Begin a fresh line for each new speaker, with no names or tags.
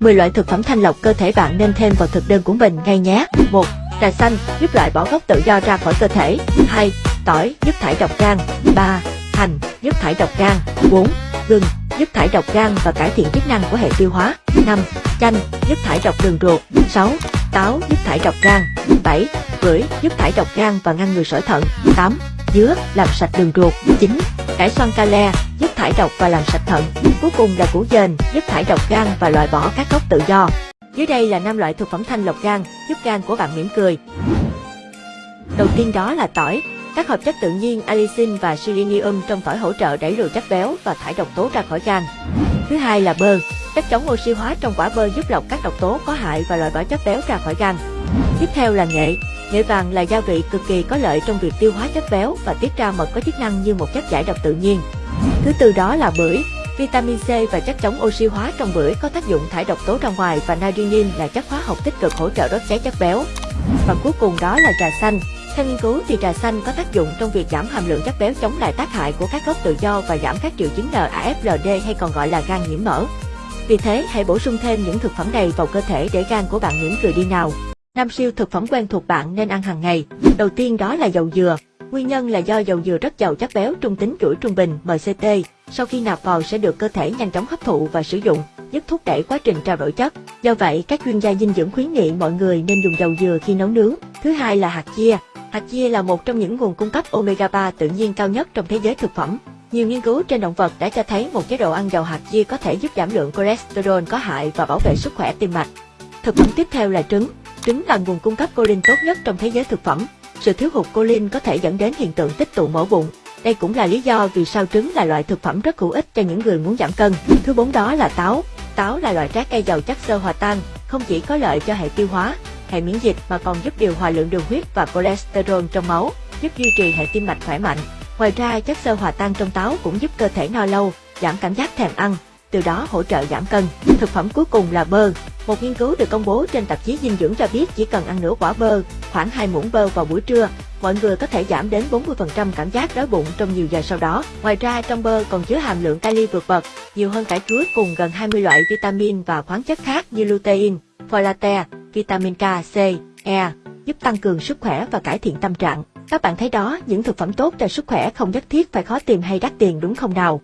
10 loại thực phẩm thanh lọc cơ thể bạn nên thêm vào thực đơn của mình ngay nhé. 1. Trà xanh, giúp loại bỏ gốc tự do ra khỏi cơ thể. 2. Tỏi, giúp thải độc gan. 3. Hành, giúp thải độc gan. 4. Gừng, giúp thải độc gan và cải thiện chức năng của hệ tiêu hóa. 5. Chanh, giúp thải độc đường ruột. 6. Táo, giúp thải độc gan. 7. Bưởi giúp thải độc gan và ngăn ngừa sỏi thận. 8. Dứa, làm sạch đường ruột. 9. Cải xoăn kale giúp thải độc và làm sạch thận. Cuối cùng là củ dền giúp thải độc gan và loại bỏ các gốc tự do. Dưới đây là 5 loại thực phẩm thanh lọc gan, giúp gan của bạn mỉm cười. Đầu tiên đó là tỏi. Các hợp chất tự nhiên allicin và selenium trong tỏi hỗ trợ đẩy lùi chất béo và thải độc tố ra khỏi gan. Thứ hai là bơ. Chất chống oxy hóa trong quả bơ giúp lọc các độc tố có hại và loại bỏ chất béo ra khỏi gan. Tiếp theo là nghệ. Nghệ vàng là gia vị cực kỳ có lợi trong việc tiêu hóa chất béo và tiết ra mật có chức năng như một chất giải độc tự nhiên. Thứ tư đó là bưởi. Vitamin C và chất chống oxy hóa trong bưởi có tác dụng thải độc tố ra ngoài và natriumin là chất hóa học tích cực hỗ trợ đốt cháy chất béo. Và cuối cùng đó là trà xanh. Theo nghiên cứu thì trà xanh có tác dụng trong việc giảm hàm lượng chất béo chống lại tác hại của các gốc tự do và giảm các triệu chứng NAFLD hay còn gọi là gan nhiễm mỡ. Vì thế, hãy bổ sung thêm những thực phẩm này vào cơ thể để gan của bạn mỉm cười đi nào. Năm siêu thực phẩm quen thuộc bạn nên ăn hàng ngày. Đầu tiên đó là dầu dừa. Nguyên nhân là do dầu dừa rất giàu chất béo trung tính chuỗi trung bình MCT. Sau khi nạp vào sẽ được cơ thể nhanh chóng hấp thụ và sử dụng, giúp thúc đẩy quá trình trao đổi chất. Do vậy, các chuyên gia dinh dưỡng khuyến nghị mọi người nên dùng dầu dừa khi nấu nướng. Thứ hai là hạt chia. Hạt chia là một trong những nguồn cung cấp omega 3 tự nhiên cao nhất trong thế giới thực phẩm. Nhiều nghiên cứu trên động vật đã cho thấy một chế độ ăn giàu hạt chia có thể giúp giảm lượng cholesterol có hại và bảo vệ sức khỏe tim mạch. Thực phẩm tiếp theo là trứng. Trứng là nguồn cung cấp choline tốt nhất trong thế giới thực phẩm. Sự thiếu hụt choline có thể dẫn đến hiện tượng tích tụ mỡ bụng. Đây cũng là lý do vì sao trứng là loại thực phẩm rất hữu ích cho những người muốn giảm cân. Thứ bốn đó là táo. Táo là loại trái cây giàu chất xơ hòa tan, không chỉ có lợi cho hệ tiêu hóa, hệ miễn dịch mà còn giúp điều hòa lượng đường huyết và cholesterol trong máu, giúp duy trì hệ tim mạch khỏe mạnh. Ngoài ra, chất xơ hòa tan trong táo cũng giúp cơ thể no lâu, giảm cảm giác thèm ăn, từ đó hỗ trợ giảm cân. Thực phẩm cuối cùng là bơ. Một nghiên cứu được công bố trên tạp chí dinh dưỡng cho biết chỉ cần ăn nửa quả bơ, khoảng 2 muỗng bơ vào buổi trưa, mọi người có thể giảm đến 40% cảm giác đói bụng trong nhiều giờ sau đó. Ngoài ra trong bơ còn chứa hàm lượng kali vượt bậc, nhiều hơn cả chuối cùng gần 20 loại vitamin và khoáng chất khác như lutein, folate, vitamin K, C, E, giúp tăng cường sức khỏe và cải thiện tâm trạng. Các bạn thấy đó, những thực phẩm tốt cho sức khỏe không nhất thiết phải khó tìm hay đắt tiền đúng không nào?